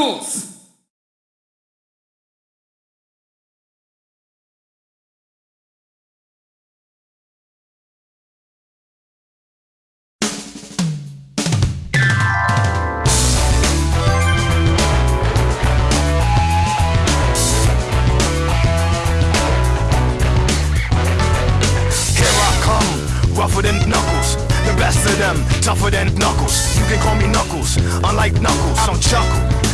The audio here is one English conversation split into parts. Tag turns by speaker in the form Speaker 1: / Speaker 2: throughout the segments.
Speaker 1: Knuckles!
Speaker 2: rougher than Knuckles. The best of them, tougher than Knuckles. You can call me Knuckles, unlike Knuckles, I don't chuckle.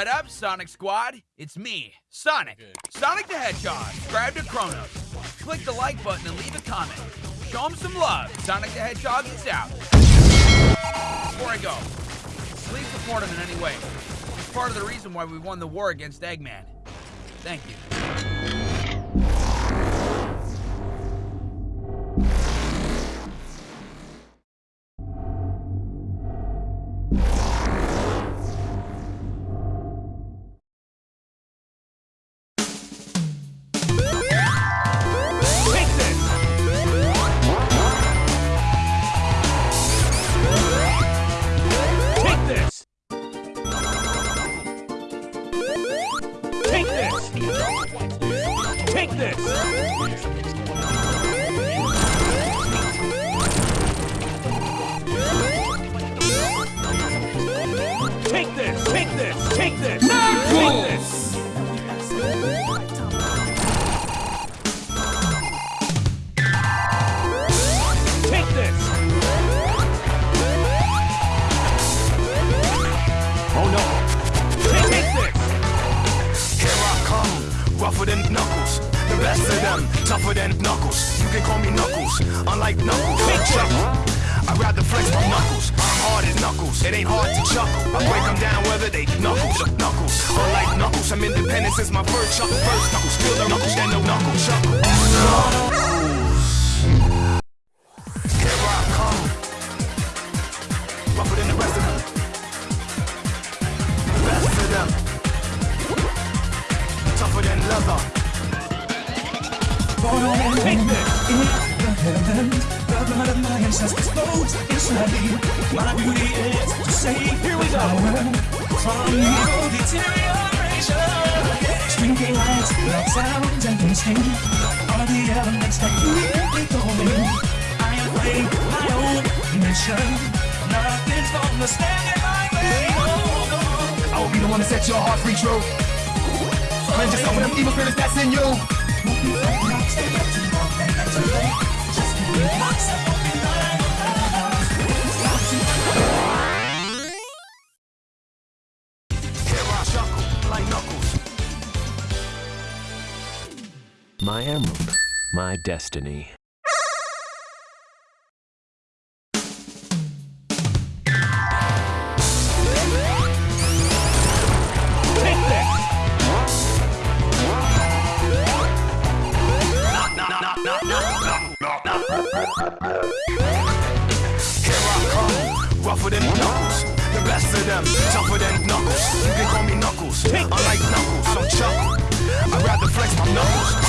Speaker 3: What up, Sonic Squad? It's me, Sonic. Sonic the Hedgehog. Subscribe to Chronos. Click the like button and leave a comment. Show him some love. Sonic the Hedgehog is out. Before I go, please support him in any way. He's part of the reason why we won the war against Eggman. Thank you.
Speaker 4: This! Take this! Take this! Take this! Take
Speaker 2: them, tougher than Knuckles. You can call me Knuckles, unlike Knuckles. I don't chuckle. I'd rather flex my knuckles. I'm hard as knuckles. It ain't hard to chuckle. I break them down whether they knuckles or knuckles. Unlike knuckles, I'm independent since my first chuckle. First knuckles, still the knuckles, then no knuckle chuckle.
Speaker 5: My beauty is to save
Speaker 4: Here we go.
Speaker 5: from evil deterioration. Stringing lights, loud sounds, and instinct are the elements that keep me going. I am playing my own mission. Nothing's gonna stand in my way.
Speaker 2: I will be the one to set your heart free, true. Cleanse yourself from them evil spirits that's in you. Just Here
Speaker 6: My emerald, my destiny.
Speaker 2: I rougher than knuckles. The best of them, tougher than knuckles. You can call me knuckles, unlike knuckles. I don't chuckle. I'd rather flex my knuckles.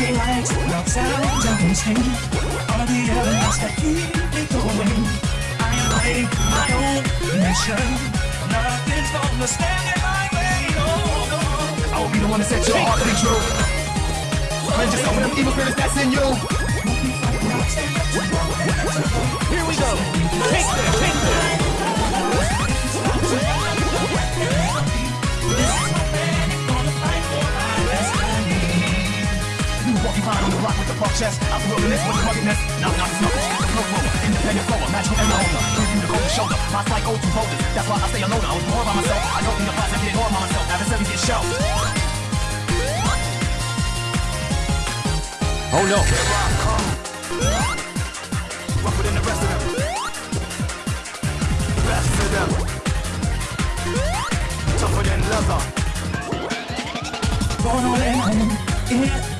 Speaker 5: Are the elements that keep me going. I am writing my own mission. Nothing's gonna stand in my way. No, no.
Speaker 2: I will be the one to set your heart free, true. Yourself from them evil spirits that's in you.
Speaker 4: Here we go! Take this! Take this!
Speaker 2: Behind block with the buck chest. Out the wilderness with the ruggedness. Now, now, it's knuckles. The roller. Independent flower. Magical and owner. Give you the cold shoulder. My slight go to voters. That's why I stay alone. I was born by myself. I don't need a class. I get ignored by myself. Adversaries get shelved.
Speaker 6: Oh no!
Speaker 2: Here I come. rougher than the rest of them. Best of them. Tougher than leather.
Speaker 5: Born on an island in the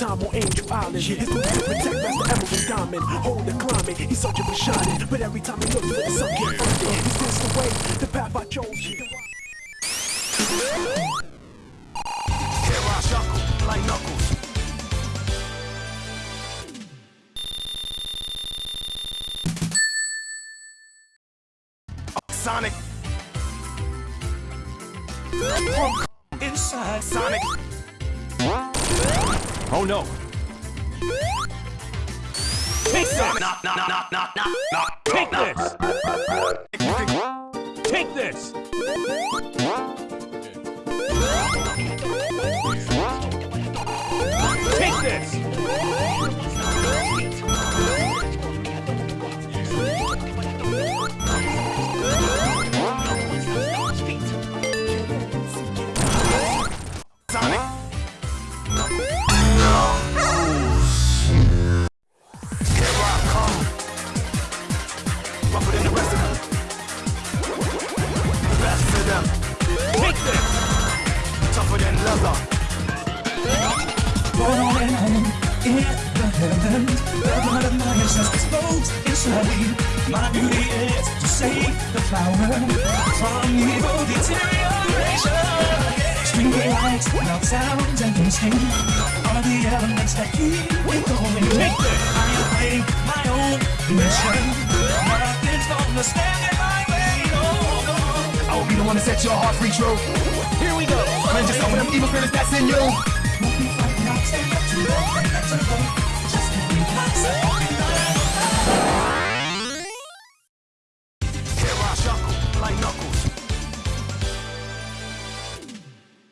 Speaker 7: lifetime on Angel Island. His duty to protect Master Emerald and Diamond. Hold the climbing, he's searching for shining. But every time he looks for the sun can't find it. He's missed the way, the path I chose
Speaker 2: Here I shuckle like knuckles.
Speaker 4: Take this!
Speaker 2: knock, knock, knock, knock, knock, knock,
Speaker 4: Take this! Take this! Take this!
Speaker 5: Loud sounds, and instinct are the elements that keep me going.
Speaker 4: Take this!
Speaker 5: I am fighting my own mission. Nothing's gonna stand in my way. No, no.
Speaker 2: I will be the one to set your heart free, true.
Speaker 4: Here we go!
Speaker 2: Cleanse yourself of them evil spirits that's in you.
Speaker 5: Won't be fighting, I'll stand up to you. That's a go. Just give me myself.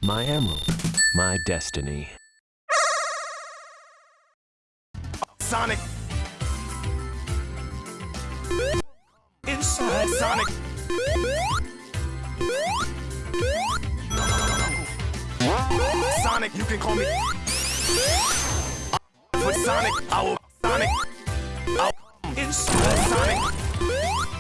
Speaker 6: My emerald. My destiny.
Speaker 2: Sonic,
Speaker 5: Inside,
Speaker 2: Sonic. Sonic, you can call me. For Sonic, I will Sonic. I will
Speaker 5: inside.
Speaker 2: Sonic.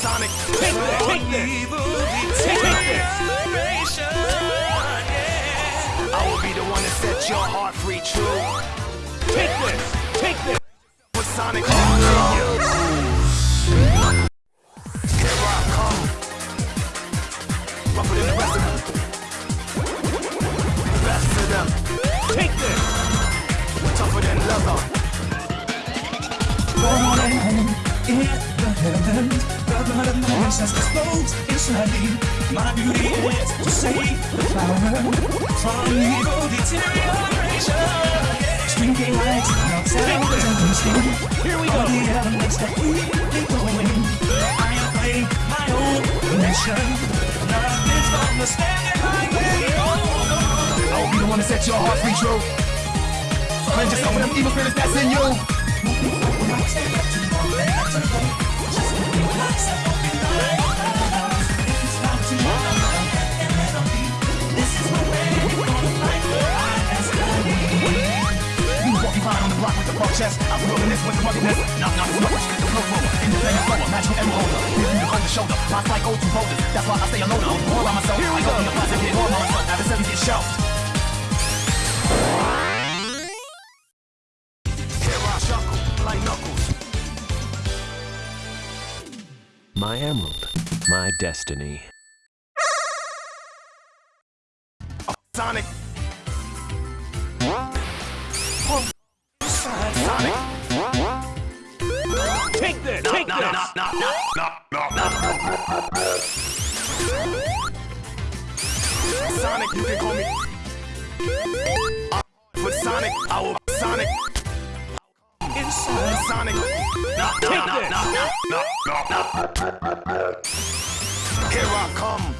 Speaker 2: Sonic.
Speaker 4: Take this! Take this! Take this!
Speaker 5: Yeah.
Speaker 2: I will be the one to set your heart free, true.
Speaker 4: Take this! Take this!
Speaker 2: With Sonic
Speaker 5: ancestors flows inside me. My duty is to save the flower from evil deterioration. Stringing lights, sounds, and instinct.
Speaker 4: Here we
Speaker 5: All
Speaker 4: go!
Speaker 5: the elements that keep me going. I am fighting my own mission. Nothing's gonna stand in my way. Oh.
Speaker 2: I be the one to set your heart free, true. Cleanse yourself of them evil spirits that's in you. Reminisce with ruggedness, the flow. Give you shoulder, my to. That's why I stay I'm all by myself.
Speaker 4: Here we
Speaker 2: I
Speaker 4: go,
Speaker 2: positive, hit all by myself. Adversaries get shelved.
Speaker 6: My emerald, my destiny.
Speaker 2: Sonic.
Speaker 4: Take this! Take this!
Speaker 2: Sonic, you can call me. I'm Sonic, I will Sonic. Inside Sonic.
Speaker 4: Take this!
Speaker 2: Here I come.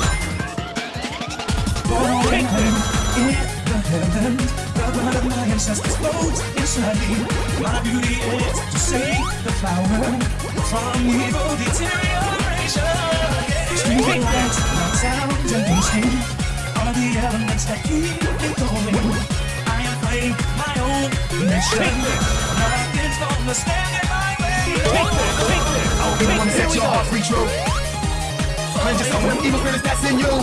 Speaker 5: blood of my ancestors flows inside me. My beauty is to save the flower from evil deterioration. Streaming lights, not sound and instinct are the elements that keep me going. I am playing my own mission. Nothing's gonna stand in my way.
Speaker 4: Take this! Take this!
Speaker 2: Be the one to set your heart free true. Cleanse yourself from evil spirits that's in you.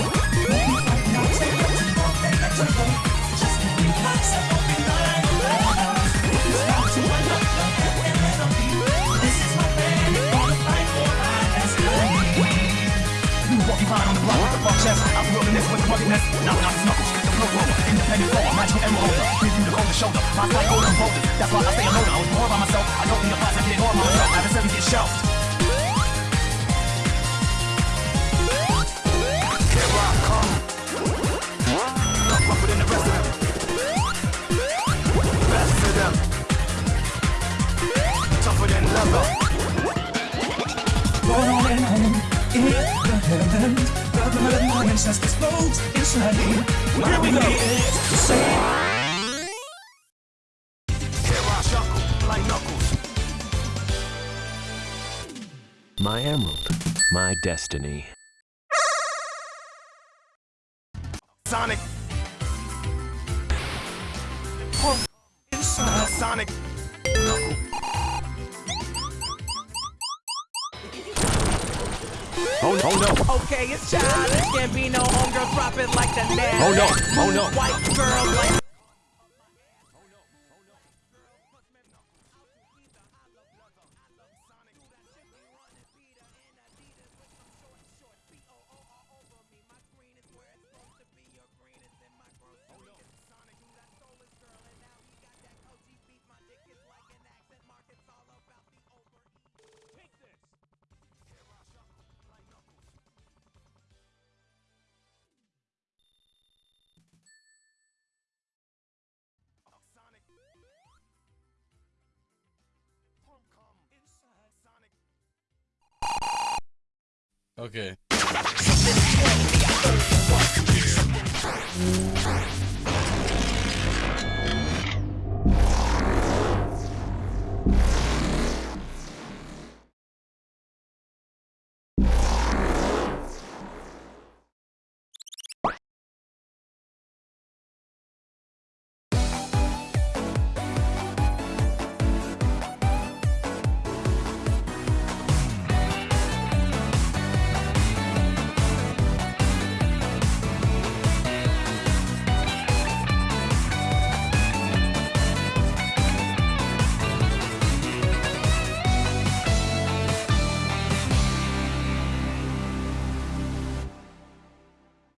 Speaker 2: Walking chest. I'm wilderness with the ruggedness. Knock, knock, knuckles, the flow roller. Independent magical emerald holder. Give you the cold shoulder. My psycho composers. That's why I stay alone. I was more by myself.
Speaker 6: My emerald. My destiny.
Speaker 2: Sonic.
Speaker 5: inside.
Speaker 2: Sonic.
Speaker 4: Oh, oh no!
Speaker 8: Okay, it's childish. Can't be no homegirl drop it like the net.
Speaker 4: Oh no! Oh no!
Speaker 8: White girl like.
Speaker 9: Okay.